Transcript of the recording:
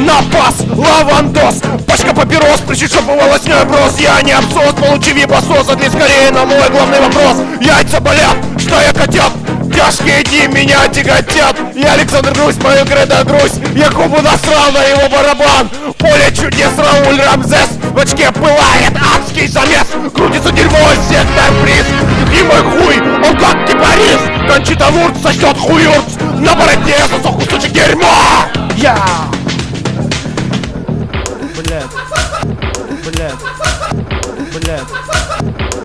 На пас, лавандос Пачка папирос, причешопа волосной брос Я не абсос, получи вибасос Ответь скорее на мой главный вопрос. Яйца болят, что я котят? Тяжкие дни меня тяготят. Я Александр Грусть, мою кредо грусть Я Кубу насрал на его барабан. Поле чудес Рауль Рамзес. В очке пылает адский замес. Крутится дерьмо, сектор приз. И мой хуй, он как кипарис. Кончита Вурт сосет хуюрц На баре блядь, блядь, блядь.